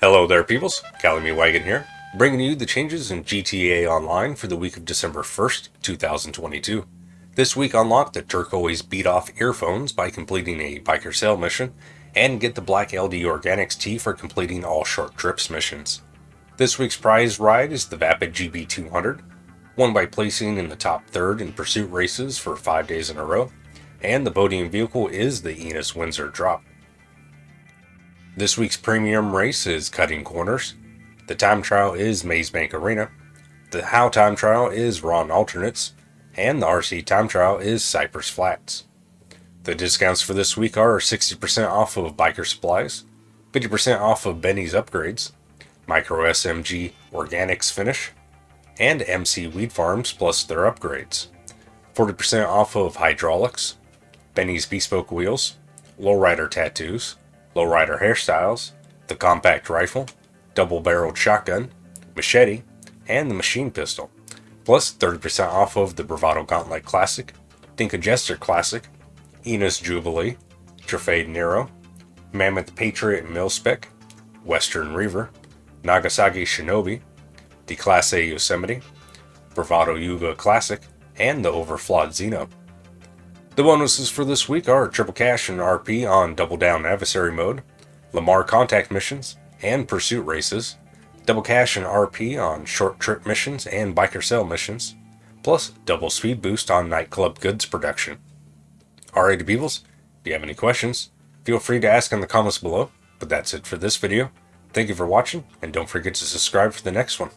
Hello there, peoples. Calamy Wagon here, bringing you the changes in GTA Online for the week of December 1st, 2022. This week, unlock the turquoise beat off earphones by completing a biker sale mission, and get the black LD Organics tee for completing all short trips missions. This week's prize ride is the Vapid GB200, won by placing in the top third in pursuit races for five days in a row, and the podium vehicle is the Enus Windsor Drop. This week's premium race is Cutting Corners. The time trial is Maze Bank Arena. The How time trial is Ron Alternates. And the RC time trial is Cypress Flats. The discounts for this week are 60% off of biker supplies, 50% off of Benny's upgrades, Micro SMG Organics Finish, and MC Weed Farms plus their upgrades. 40% off of hydraulics, Benny's Bespoke Wheels, Lowrider Tattoos, Lowrider Hairstyles, the Compact Rifle, Double Barreled Shotgun, Machete, and the Machine Pistol. Plus 30% off of the Bravado Gauntlet Classic, Dinka Jester Classic, Enus Jubilee, Truffade Nero, Mammoth Patriot Milspec, Western Reever, Nagasaki Shinobi, the Declasse Yosemite, Bravado Yuga Classic, and the Överflöd Zeno. The bonuses for this week are Triple Cash and RP on Double Down Adversary Mode, Lamar Contact Missions, and Pursuit Races, Double Cash and RP on Short Trip Missions and Biker Sale Missions, plus Double Speed Boost on Nightclub Goods Production. Alrighty peoples, if you have any questions, feel free to ask in the comments below, but that's it for this video. Thank you for watching, and don't forget to subscribe for the next one.